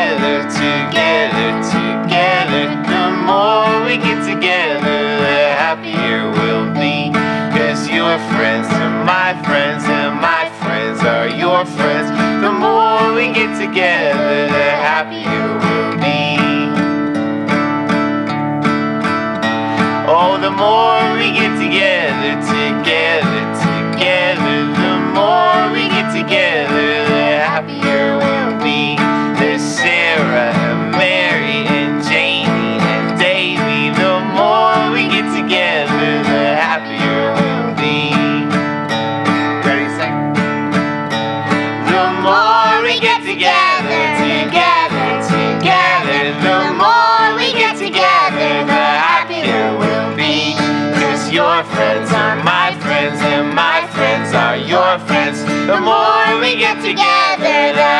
together, together, together. The more we get together, the happier we'll be. Cause your friends are my friends, and my friends are your friends. The more we get together, the happier we'll be. Oh, the more we get together, together together, the happier we'll be. Ready, sing? The more we get together, together, together, the more we get together, the happier we'll be. Cause your friends are my friends, and my friends are your friends. The more we get together, the